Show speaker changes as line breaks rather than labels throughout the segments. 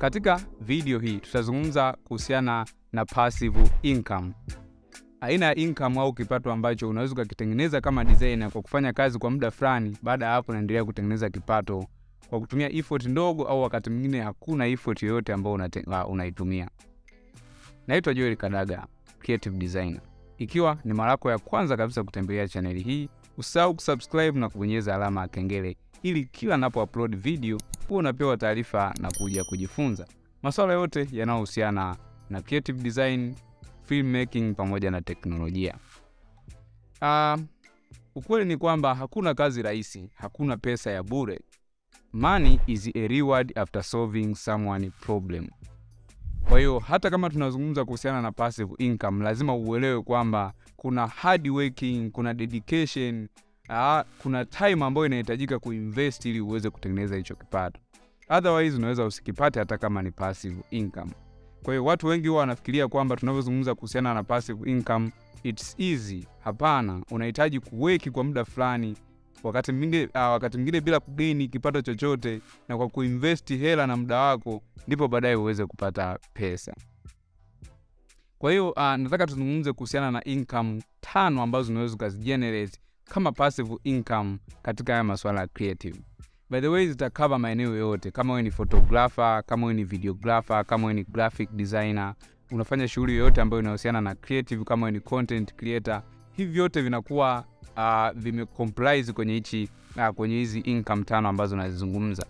Katika video hii tutazungumza kuhusiana na passive income, aina ya income au kipato ambacho unaweza ukakitengeneza kama designer kwa kufanya kazi kwa muda fulani. Baada ya hapo, unaendelea kutengeneza kipato kwa kutumia effort ndogo, au wakati mwingine hakuna effort yoyote ambayo unaitumia. Naitwa Joel Kadaga, creative designer. Ikiwa ni mara yako ya kwanza kabisa kutembelea chaneli hii, usahau kusubscribe na kubonyeza alama ya kengele ili kila napo upload video huwa unapewa taarifa na kuja kujifunza masuala yote yanayohusiana na creative design, filmmaking pamoja na teknolojia. Uh, ukweli ni kwamba hakuna kazi rahisi, hakuna pesa ya bure. Money is a reward after solving someone problem. Kwa hiyo hata kama tunazungumza kuhusiana na passive income, lazima uelewe kwamba kuna hard working, kuna dedication, aa, kuna time ambayo inahitajika kuinvest ili uweze kutengeneza hicho kipato. Otherwise unaweza usikipate hata kama ni passive income. Kwa hiyo watu wengi huwa wanafikiria kwamba tunavyozungumza kuhusiana na passive income it's easy. Hapana, unahitaji kuweki kwa muda fulani, wakati mwingine uh, wakati mwingine bila kugeni kipato chochote, na kwa kuinvesti hela na muda wako, ndipo baadaye uweze kupata pesa. Kwa hiyo uh, nataka tuzungumze kuhusiana na income tano ambazo unaweza ukazigenerate kama passive income katika haya masuala ya creative. By the way, zitakava maeneo yote, kama wewe ni photographer, kama wewe ni videographer, kama wewe ni graphic designer, unafanya shughuli yoyote ambayo inahusiana na creative, kama wewe ni content creator, hivi vyote vinakuwa uh, vimecomprise kwenye hichi uh, kwenye hizi income tano ambazo nazizungumza,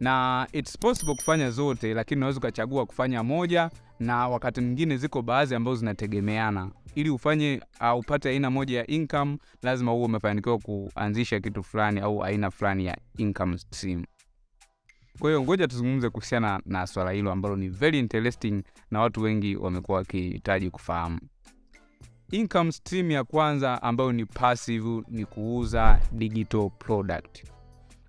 na it's possible kufanya zote, lakini unaweza ukachagua kufanya moja, na wakati mwingine ziko baadhi ambazo zinategemeana. Ili ufanye uh, upate aina moja ya income, lazima huo umefanikiwa kuanzisha kitu fulani au aina fulani ya income stream. Kwa hiyo ngoja tuzungumze kuhusiana na swala hilo ambalo ni very interesting na watu wengi wamekuwa wakihitaji kufahamu. Income stream ya kwanza ambayo ni passive ni kuuza digital product.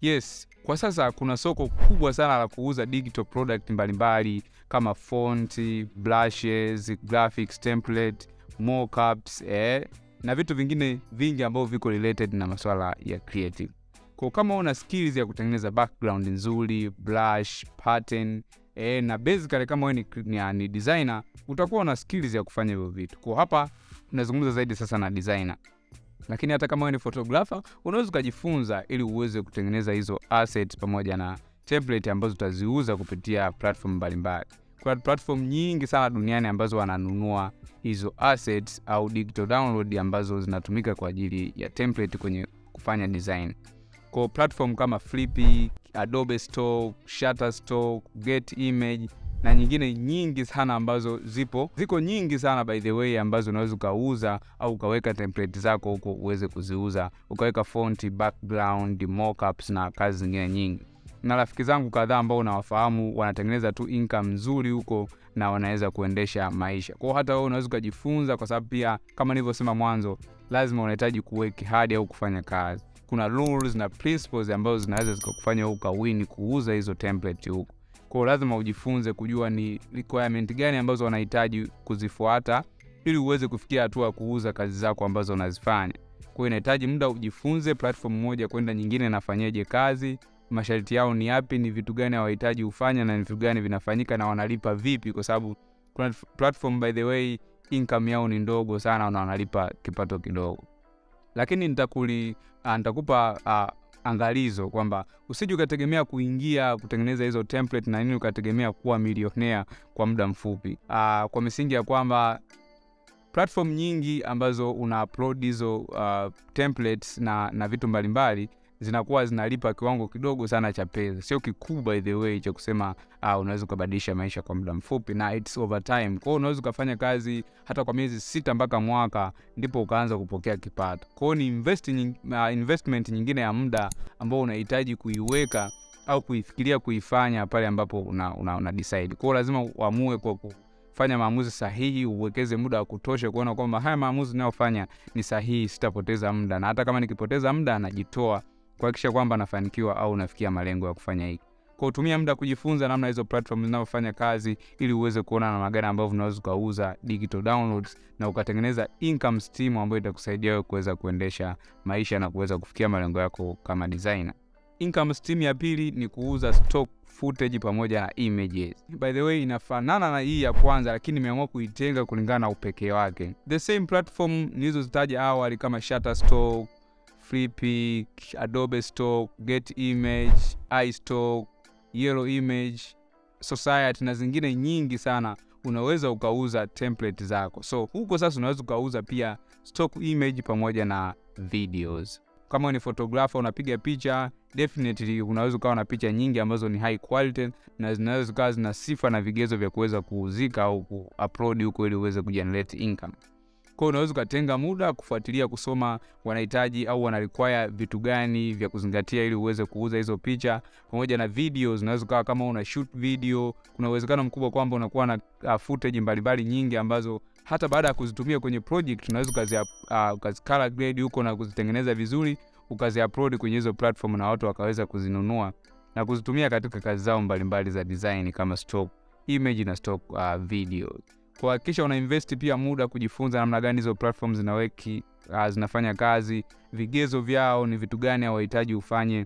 Yes, kwa sasa kuna soko kubwa sana la kuuza digital product mbalimbali kama font, brushes, graphics template, mockups, eh, na vitu vingine vingi ambavyo viko related na masuala ya creative. Kwa kama una skills ya kutengeneza background nzuri, brush, pattern, eh, na basically kama wewe ni, ni, designer utakuwa una skills ya kufanya hivyo vitu. Kwa hapa tunazungumza zaidi sasa na designer. Lakini hata kama wewe ni photographer unaweza ukajifunza ili uweze kutengeneza hizo assets pamoja na template ambazo utaziuza kupitia platform mbalimbali. Platform nyingi sana duniani ambazo wananunua hizo assets au digital download ambazo zinatumika kwa ajili ya template kwenye kufanya design. Kwa platform kama Flippy, Adobe Stock, Shutterstock, Get Image na nyingine nyingi sana ambazo zipo ziko nyingi sana by the way, ambazo unaweza ukauza au ukaweka template zako huko uweze kuziuza, ukaweka font, background, mockups na kazi zingine nyingi. Na rafiki zangu kadhaa ambao unawafahamu wanatengeneza tu income nzuri huko na wanaweza kuendesha maisha. kwao. hata wewe unaweza ukajifunza, kwa sababu pia kama nilivyosema mwanzo, lazima unahitaji kuweki hadi au kufanya kazi. Kuna rules na principles ambazo zinaweza zikakufanya ukawini kuuza hizo template huko kwao. lazima ujifunze kujua ni requirement gani ambazo wanahitaji kuzifuata ili uweze kufikia hatua ya kuuza kazi zako ambazo unazifanya. Kwa hiyo inahitaji muda ujifunze platform moja kwenda nyingine nafanyaje kazi, masharti yao ni yapi, ni vitu gani hawahitaji hufanya, na ni vitu gani vinafanyika na wanalipa vipi, kwa sababu platform by the way income yao ni ndogo sana na wanalipa kipato kidogo. Lakini nitakuli uh, nitakupa uh, angalizo kwamba usije ukategemea kuingia kutengeneza hizo template na nini ukategemea kuwa milionea kwa muda mfupi. uh, kwa misingi ya kwamba platform nyingi ambazo una upload hizo uh, templates na, na vitu mbalimbali zinakuwa zinalipa kiwango kidogo sana cha pesa, sio kikubwa the way cha kusema uh, unaweza ukabadilisha maisha kwa muda mfupi na it's over time. Kwa unaweza ukafanya kazi hata kwa miezi sita mpaka mwaka ndipo ukaanza kupokea kipato. Kwa hiyo ni invest, uh, investment nyingine ya muda ambao unahitaji kuiweka au kuifikiria kuifanya pale ambapo una, una, una decide. Kwa hiyo lazima uamue kwa kufanya maamuzi sahihi, uwekeze muda wa kutosha kuona kwamba haya maamuzi ninayofanya ni sahihi, sitapoteza muda, na hata kama nikipoteza muda najitoa kuhakikisha kwamba nafanikiwa au nafikia malengo ya kufanya hiki. Kwa utumia muda kujifunza namna hizo platform zinavyofanya kazi ili uweze kuona namna gani ambavyo unaweza ukauza digital downloads na ukatengeneza income stream ambayo itakusaidia wewe kuweza kuendesha maisha na kuweza kufikia malengo yako kama designer. Income stream ya pili ni kuuza stock footage pamoja na images. By the way, inafanana na hii ya kwanza, lakini nimeamua kuitenga kulingana na upekee wake. The same platform nilizozitaja awali kama Shutterstock, Flippy, Adobe Stock, Get Image, iStock, Yellow Image, Society na zingine nyingi sana unaweza ukauza template zako. So huko sasa unaweza ukauza pia stock image pamoja na videos. Kama ni photographer unapiga picha, definitely unaweza ukawa na picha nyingi ambazo ni high quality na zinaweza zikawa zina sifa na vigezo vya kuweza kuuzika au kuupload huko ili uweze kugenerate income. Kwa unaweza ukatenga muda kufuatilia kusoma wanahitaji au wana vitu gani vya kuzingatia ili uweze kuuza hizo picha pamoja na videos. Unaweza ukawa kama una shoot video, kuna uwezekano mkubwa kwamba unakuwa na uh, footage mbalimbali nyingi ambazo hata baada ya kuzitumia kwenye project unaweza ukazi uh, ukazi color grade huko na kuzitengeneza vizuri ukazi upload kwenye hizo platform na watu wakaweza kuzinunua na kuzitumia katika kazi zao mbalimbali za design kama stock image na stock uh, video. Kuhakikisha una invest pia muda kujifunza namna gani hizo platform zinaweki uh, zinafanya kazi, vigezo vyao ni vitu gani hawahitaji ufanye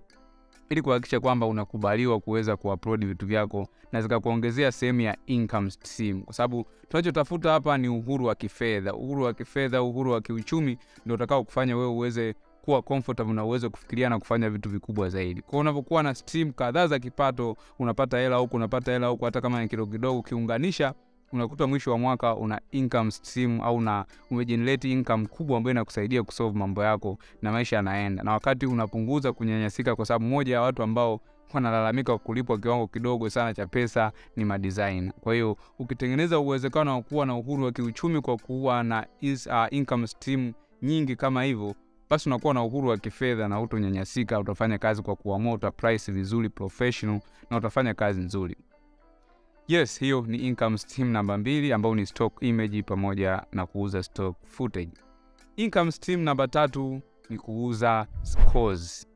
ili kuhakikisha kwamba unakubaliwa kuweza kuupload vitu vyako na zikakuongezea sehemu ya income stream, kwa sababu tunachotafuta hapa ni uhuru wa kifedha. Uhuru wa kifedha, uhuru wa kiuchumi ndio utakao kufanya wewe uweze kuwa comfortable na uweze kufikiria na kufanya vitu vikubwa zaidi. Kwa unapokuwa na stream kadhaa za kipato, unapata hela huku, unapata hela huku, hata kama ni kidogo kidogo, ukiunganisha unakuta mwisho wa mwaka una income stream au na umejenerate income kubwa ambayo inakusaidia kusolve mambo yako na maisha yanaenda, na wakati unapunguza kunyanyasika, kwa sababu moja ya watu ambao wanalalamika kulipwa kiwango kidogo sana cha pesa ni madesign. Kwa hiyo ukitengeneza uwezekano wa kuwa na uhuru wa kiuchumi kwa kuwa na is, uh, income stream nyingi kama hivyo, basi unakuwa na uhuru wa kifedha na utonyanyasika. Utafanya kazi kwa kuamua, uta price vizuri professional, na utafanya kazi nzuri. Yes, hiyo ni income stream namba mbili ambayo ni stock image pamoja na kuuza stock footage. Income stream namba tatu ni kuuza scores.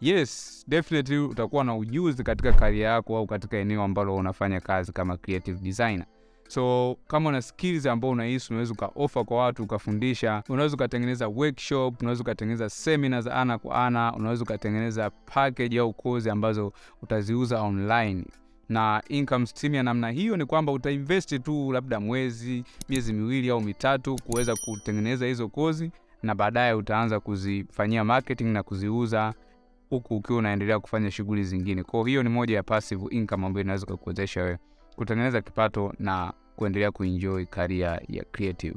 Yes, definitely utakuwa na ujuzi katika kari yako au katika eneo ambalo unafanya kazi kama creative designer. So kama una skills ambao unahisi unaweza ukaofa kwa watu ukafundisha, unaweza ukatengeneza workshop, unaweza ukatengeneza seminar za ana kwa ana, unaweza ukatengeneza package au kozi ambazo utaziuza online na income stream ya namna hiyo ni kwamba utainvest tu labda mwezi, miezi miwili au mitatu kuweza kutengeneza hizo kozi, na baadaye utaanza kuzifanyia marketing na kuziuza huku ukiwa unaendelea kufanya shughuli zingine. Kwa hiyo ni moja ya passive income ambayo inaweza kukuwezesha wewe kutengeneza kipato na kuendelea kuenjoy career ya creative.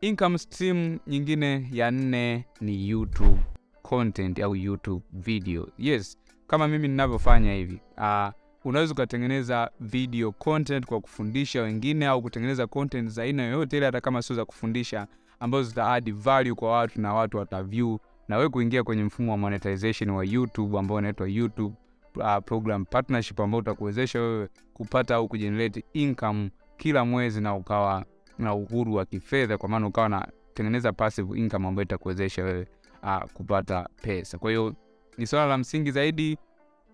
Income stream nyingine ya nne ni YouTube content au YouTube video. Yes, kama mimi ninavyofanya hivi uh, unaweza ukatengeneza video content kwa kufundisha wengine au kutengeneza content za aina yoyote ile, hata kama sio za kufundisha, ambazo zita add value kwa watu na watu wataview, na wewe kuingia kwenye mfumo wa monetization wa YouTube ambao unaitwa YouTube uh, program partnership, ambao utakuwezesha wewe kupata au kujenerate income kila mwezi na ukawa na uhuru wa kifedha, kwa maana ukawa na tengeneza passive income ambayo itakuwezesha wewe uh, kupata pesa. Kwa hiyo ni swala la msingi zaidi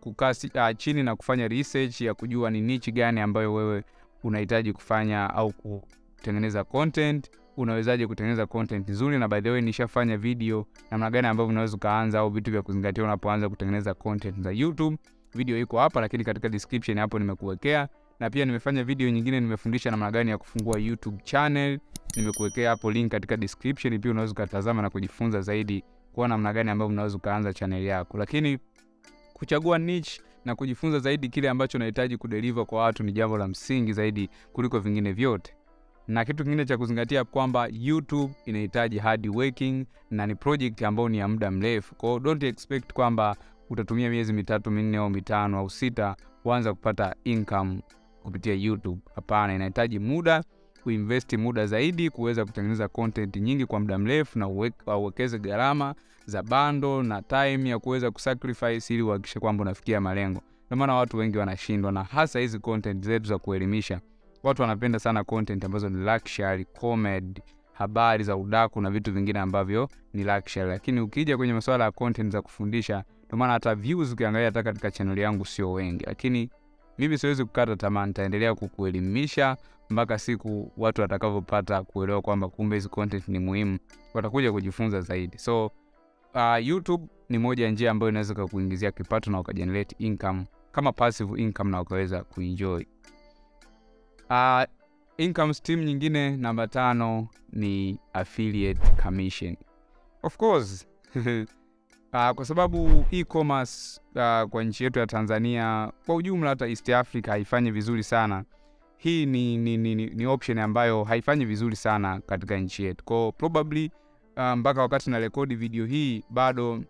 kukaa uh, chini na kufanya research ya kujua ni niche gani ambayo wewe unahitaji kufanya au kutengeneza content. Unawezaje kutengeneza content nzuri? Na by the way, nishafanya video namna gani ambavyo unaweza ukaanza au vitu vya kuzingatia unapoanza kutengeneza content za YouTube. Video iko hapa, lakini katika description hapo nimekuwekea, na pia nimefanya video nyingine, nimefundisha namna gani ya kufungua YouTube channel, nimekuwekea hapo link katika description. Pia unaweza ukatazama na kujifunza zaidi kuwa namna gani ambavyo unaweza ukaanza channel yako, lakini kuchagua niche na kujifunza zaidi kile ambacho unahitaji kudeliver kwa watu ni jambo la msingi zaidi kuliko vingine vyote. Na kitu kingine cha kuzingatia kwamba YouTube inahitaji hard working na ni project ambayo ni ya muda mrefu. Kwa don't expect kwamba utatumia miezi mitatu minne au mitano au sita kuanza kupata income kupitia YouTube. Hapana, inahitaji muda, kuinvesti muda zaidi kuweza kutengeneza kontenti nyingi kwa muda mrefu na uwekeze gharama za bando na time ya kuweza kusacrifice ili uhakikishe kwamba unafikia malengo. Ndio maana watu wengi wanashindwa, na hasa hizi content zetu za kuelimisha. Watu wanapenda sana content ambazo ni luxury, comedy, habari za udaku na vitu vingine ambavyo ni luxury, lakini ukija kwenye masuala ya content za kufundisha, ndio maana hata views ukiangalia hata katika channel yangu sio wengi, lakini mimi siwezi kukata tamaa, nitaendelea kukuelimisha mpaka siku watu watakavyopata kuelewa kwamba kumbe hizi content ni muhimu, watakuja kujifunza zaidi. So uh, YouTube ni moja ya njia ambayo inaweza kukuingizia kipato na ukajenerate income kama passive income na ukaweza kuenjoy. Uh, income stream nyingine namba tano ni affiliate commission. Of course uh, kwa sababu e-commerce uh, kwa nchi yetu ya Tanzania kwa ujumla, hata East Africa haifanyi vizuri sana. Hii ni, ni, ni, ni option ambayo haifanyi vizuri sana katika nchi yetu, kwa probably mpaka um, wakati na rekodi video hii bado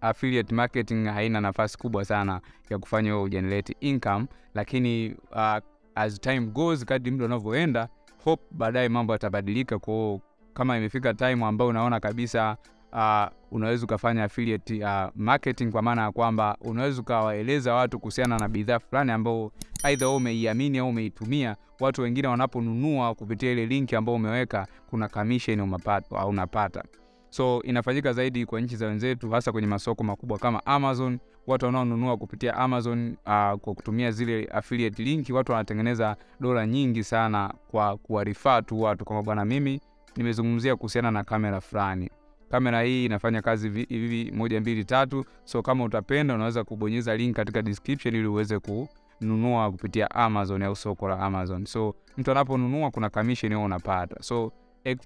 affiliate marketing haina nafasi kubwa sana ya kufanya wewe ugenerate income, lakini uh, as time goes, kadri muda unavyoenda, hope baadaye mambo yatabadilika. Kwa kama imefika time ambayo unaona kabisa uh, unaweza ukafanya affiliate uh, marketing, kwa maana ya kwamba unaweza ukawaeleza watu kuhusiana na bidhaa fulani ambao aidha wewe umeiamini au umeitumia, watu wengine wanaponunua kupitia ile linki ambayo umeweka, kuna commission umapata au unapata. So inafanyika zaidi kwa nchi za wenzetu, hasa kwenye masoko makubwa kama Amazon. Watu wanaonunua kupitia Amazon uh, kwa kutumia zile affiliate link, watu wanatengeneza dola nyingi sana kwa kuwarifaa tu watu kwamba bwana, mimi nimezungumzia kuhusiana na kamera fulani, kamera hii inafanya kazi hivi moja mbili tatu. So kama utapenda, unaweza kubonyeza link katika description ili uweze kununua kupitia Amazon au soko la Amazon. So mtu anaponunua kuna commission yao unapata so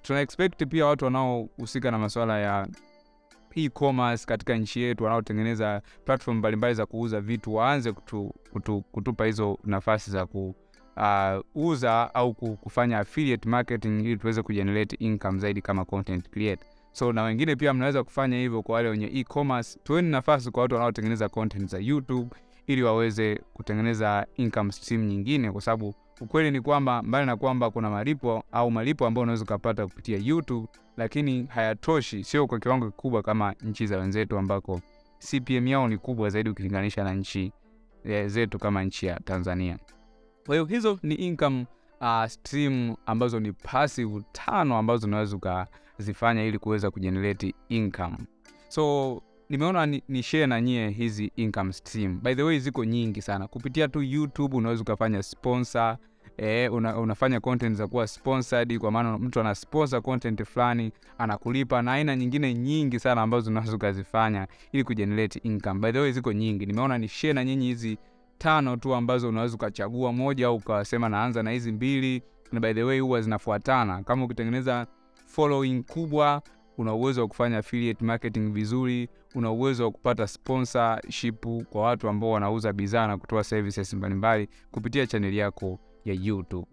tuna expect pia watu wanaohusika na masuala ya e-commerce katika nchi yetu wanaotengeneza platform mbalimbali za kuuza vitu waanze kutu, kutu, kutupa hizo nafasi za kuuza uh, au kufanya affiliate marketing ili tuweze kugenerate income zaidi kama content creator. So na wengine pia mnaweza kufanya hivyo kwa wale wenye e-commerce. Tuweni nafasi kwa watu wanaotengeneza content za YouTube ili waweze kutengeneza income stream nyingine, kwa sababu ukweli ni kwamba mbali na kwamba kuna malipo au malipo ambayo unaweza ukapata kupitia YouTube, lakini hayatoshi, sio kwa kiwango kikubwa kama nchi za wenzetu ambako CPM yao ni kubwa zaidi ukilinganisha na nchi zetu kama nchi ya Tanzania. Kwa hiyo hizo ni income uh, stream ambazo ni passive tano ambazo unaweza ukazifanya ili kuweza kujenerate income. So nimeona ni, ni share na nyie hizi income stream. By the way, ziko nyingi sana kupitia tu YouTube. Unaweza ukafanya sponsor eh, una, unafanya content za kuwa sponsored, kwa maana mtu ana sponsor content fulani anakulipa, na aina nyingine nyingi sana ambazo unaweza ukazifanya ili kujenerate income. By the way, ziko nyingi, nimeona ni share na nyinyi hizi tano tu ambazo unaweza ukachagua moja au ukasema naanza na hizi mbili, na by the way huwa zinafuatana. Kama ukitengeneza following kubwa una uwezo wa kufanya affiliate marketing vizuri, una uwezo wa kupata sponsorship kwa watu ambao wanauza bidhaa na kutoa services mbalimbali kupitia chaneli yako ya YouTube.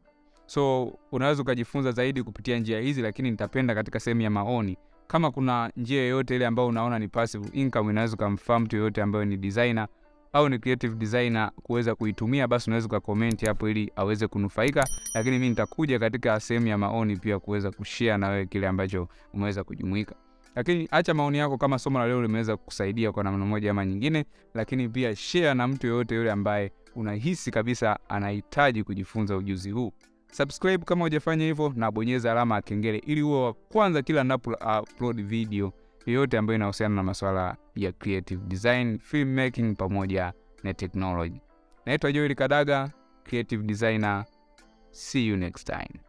So unaweza ukajifunza zaidi kupitia njia hizi, lakini nitapenda katika sehemu ya maoni, kama kuna njia yoyote ile ambayo unaona ni passive income, inaweza ukamfahamu mtu yoyote ambayo ni designer au ni creative designer kuweza kuitumia, basi unaweza ukakomenti hapo ili aweze kunufaika, lakini mi nitakuja katika sehemu ya maoni pia kuweza kushare na wewe kile ambacho umeweza kujumuika. Lakini acha maoni yako kama somo la leo limeweza kukusaidia kwa namna moja ama nyingine, lakini pia share na mtu yoyote yule ambaye unahisi kabisa anahitaji kujifunza ujuzi huu. Subscribe kama hujafanya hivyo, na bonyeza alama ya kengele ili uwe wa kwanza kila ninapo upload video yoyote ambayo inahusiana na masuala ya creative design, filmmaking pamoja na technology. Naitwa Joel Kadaga, creative designer. See you next time.